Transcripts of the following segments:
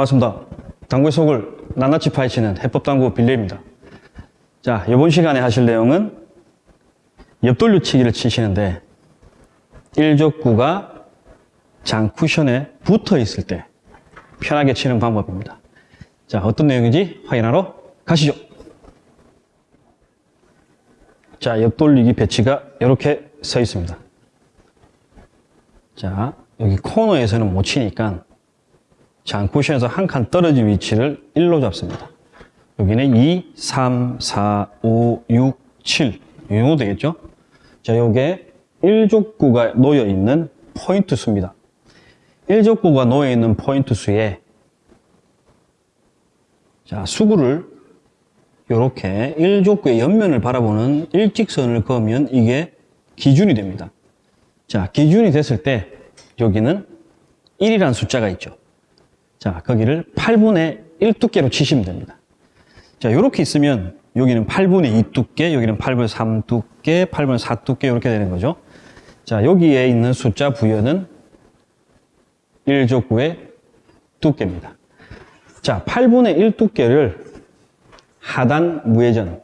반갑습니다. 당구의 속을 낱낱이 파헤치는 해법당구 빌려입니다. 자, 이번 시간에 하실 내용은 옆돌려치기를 치시는데 1족구가 장 쿠션에 붙어 있을 때 편하게 치는 방법입니다. 자, 어떤 내용인지 확인하러 가시죠. 자, 옆돌리기 배치가 이렇게 서 있습니다. 자, 여기 코너에서는 못 치니까 장 쿠션에서 한 칸 떨어진 위치를 1로 잡습니다. 여기는 2, 3, 4, 5, 6, 7. 이 정도 되겠죠? 자, 요게 1족구가 놓여 있는 포인트 수입니다. 1족구가 놓여 있는 포인트 수에 자, 수구를 이렇게 1족구의 옆면을 바라보는 일직선을 그으면 이게 기준이 됩니다. 자, 기준이 됐을 때 여기는 1이라는 숫자가 있죠. 자, 거기를 8분의 1 두께로 치시면 됩니다. 자, 이렇게 있으면 여기는 8분의 2 두께, 여기는 8분의 3 두께, 8분의 4 두께 이렇게 되는 거죠. 자, 여기에 있는 숫자 부여는 1족구의 두께입니다. 자, 8분의 1 두께를 하단 무회전,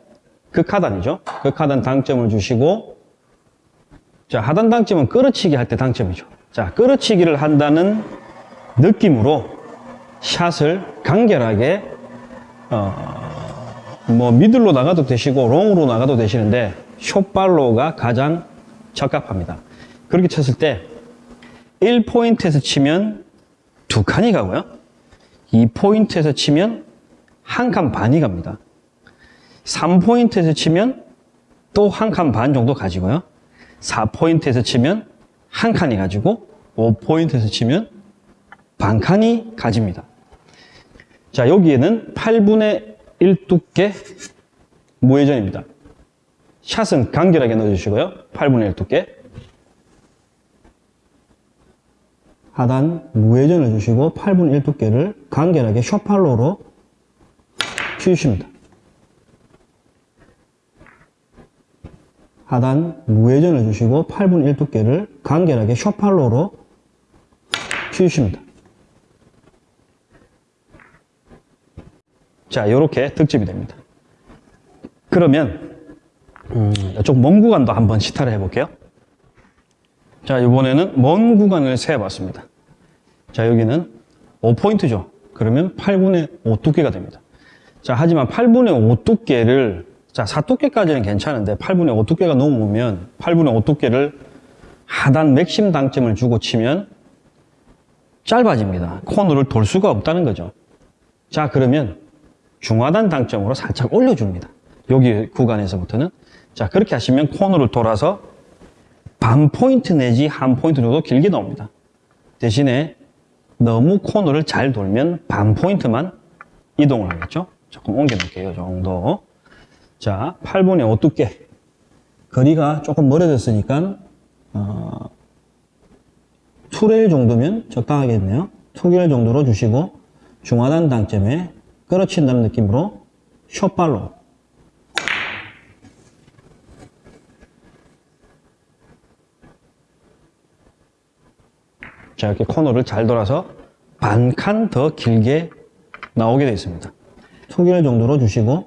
극하단이죠. 극하단 당점을 주시고 자, 하단 당점은 끌어치기 할 때 당점이죠. 자, 끌어치기를 한다는 느낌으로 샷을 간결하게 어, 뭐 미들로 나가도 되시고 롱으로 나가도 되시는데 숏발로가 가장 적합합니다. 그렇게 쳤을 때 1포인트에서 치면 두 칸이 가고요. 2포인트에서 치면 한 칸 반이 갑니다. 3포인트에서 치면 또 한 칸 반 정도 가지고요. 4포인트에서 치면 한 칸이 가지고 5포인트에서 치면 반 칸이 가집니다. 자, 여기에는 8분의 1 두께 무회전입니다. 샷은 간결하게 넣어주시고요. 8분의 1 두께. 하단 무회전을 주시고 8분의 1 두께를 간결하게 숏팔로로 치우십니다. 하단 무회전을 주시고 8분의 1 두께를 간결하게 숏팔로로 치우십니다. 자, 이렇게 득점이 됩니다. 그러면 음, 이쪽 먼 구간도 한번 시타를 해볼게요. 자, 이번에는 먼 구간을 세어봤습니다. 자, 여기는 5포인트죠. 그러면 8분의 5 두께가 됩니다. 자, 하지만 8분의 5 두께를 자, 4두께까지는 괜찮은데 8분의 5 두께가 넘으면 8분의 5 두께를 하단 맥심 당점을 주고 치면 짧아집니다. 코너를 돌 수가 없다는 거죠. 자, 그러면 중하단 당점으로 살짝 올려줍니다. 여기 구간에서부터는. 자, 그렇게 하시면 코너를 돌아서 반 포인트 내지 한 포인트 정도 길게 나옵니다. 대신에 너무 코너를 잘 돌면 반 포인트만 이동을 하겠죠. 조금 옮겨 놓을게요. 이 정도. 자, 8분의 5 두께. 거리가 조금 멀어졌으니까, 어, 2레일 정도면 적당하겠네요. 2레일 정도로 주시고, 중하단 당점에 끌어친다는 느낌으로 숏발로 자 이렇게 코너를 잘 돌아서 반 칸 더 길게 나오게 되어 있습니다. 투결 정도로 주시고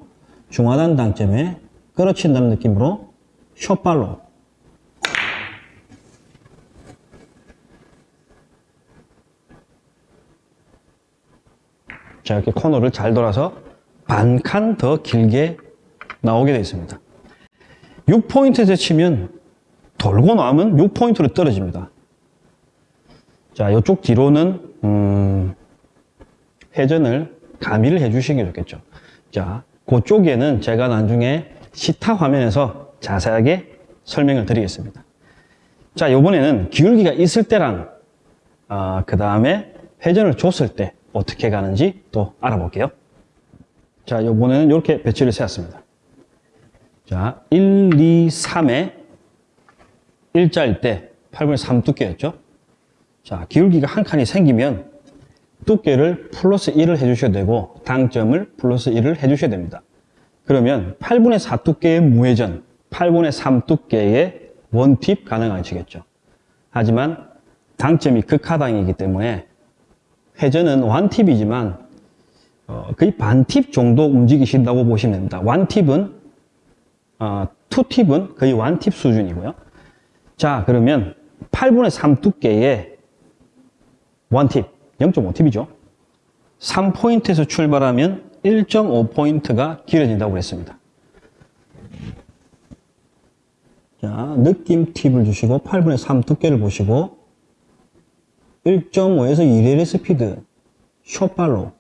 중하단 당점에 끌어친다는 느낌으로 숏발로 자 이렇게 코너를 잘 돌아서 반 칸 더 길게 나오게 되어 있습니다. 6포인트에서 치면 돌고 나면 6포인트로 떨어집니다. 자, 이쪽 뒤로는 음, 회전을 가미를 해 주시는 게 좋겠죠. 자, 그쪽에는 제가 나중에 시타 화면에서 자세하게 설명을 드리겠습니다. 자, 이번에는 기울기가 있을 때랑 어, 그 다음에 회전을 줬을 때 어떻게 가는지 또 알아볼게요. 자, 이번에는 이렇게 배치를 세웠습니다. 자, 1, 2, 3에 일자일 때 8분의 3 두께였죠. 자, 기울기가 한 칸이 생기면 두께를 플러스 1을 해주셔야 되고 당점을 플러스 1을 해주셔야 됩니다. 그러면 8분의 4 두께의 무회전, 8분의 3 두께의 원팁 가능하시겠죠. 하지만 당점이 극하당이기 때문에 회전은 완팁이지만 어, 거의 반팁 정도 움직이신다고 보시면 됩니다. 완팁은 어, 투팁은 거의 완팁 수준이고요. 자 그러면 8분의 3 두께의 원팁 0.5팁이죠. 3포인트에서 출발하면 1.5포인트가 길어진다고 그랬습니다. 자, 느낌 팁을 주시고 8분의 3 두께를 보시고 1.5에서 2렐의 스피드. 숏발로.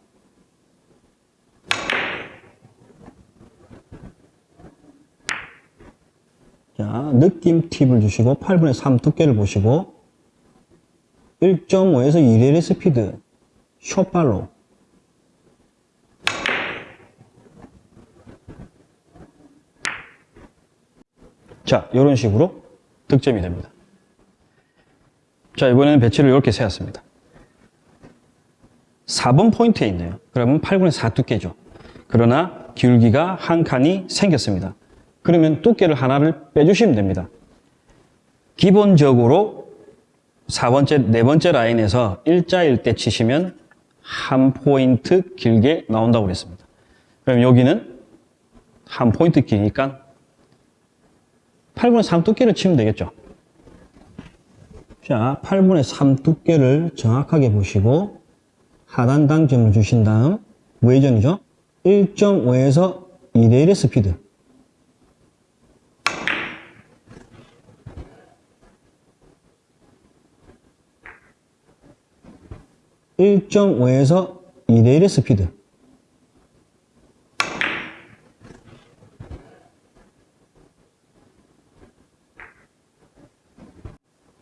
자, 느낌 팁을 주시고 8분의 3 두께를 보시고 1.5에서 2렐의 스피드. 숏발로. 자, 이런 식으로 득점이 됩니다. 자, 이번에는 배치를 이렇게 세웠습니다. 4번 포인트에 있네요. 그러면 8분의 4 두께죠. 그러나 기울기가 한 칸이 생겼습니다. 그러면 두께를 하나를 빼주시면 됩니다. 기본적으로 4번째, 네 번째 라인에서 일자일 때 치시면 한 포인트 길게 나온다고 그랬습니다. 그럼 여기는 한 포인트 기니까 8분의 3 두께를 치면 되겠죠. 자, 8분의 3 두께를 정확하게 보시고 하단 당점을 주신 다음 우회전이죠. 1.5에서 2대1의 스피드. (1.5에서 2대1의 스피드)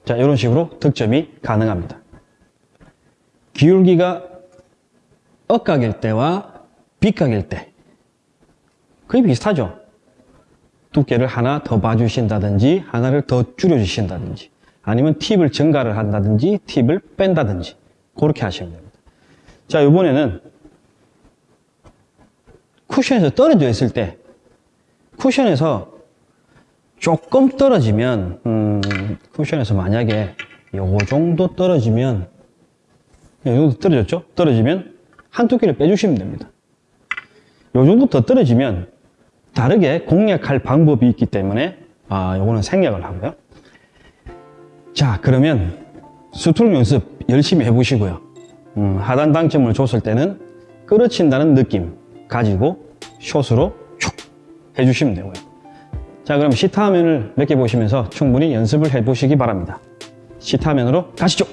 자, 이런 식으로 득점이 가능합니다. 기울기가 억각일 때와 빗각일 때 거의 비슷하죠. 두께를 하나 더 봐주신다든지 하나를 더 줄여주신다든지 아니면 팁을 증가를 한다든지 팁을 뺀다든지 그렇게 하시면 됩니다. 자, 이번에는 쿠션에서 떨어져 있을 때 쿠션에서 조금 떨어지면 음, 쿠션에서 만약에 요거 정도 떨어지면 요 정도 떨어졌죠? 떨어지면 한 두께를 빼주시면 됩니다. 요 정도 더 떨어지면 다르게 공략할 방법이 있기 때문에 아 요거는 생략을 하고요. 자 그러면 스트로크 연습 열심히 해보시고요. 음, 하단 당점을 줬을 때는 끌어친다는 느낌 가지고 shot으로 촉 해주시면 되고요. 자 그럼 시타 화면을 몇 개 보시면서 충분히 연습을 해보시기 바랍니다. 시타 화면으로 가시죠.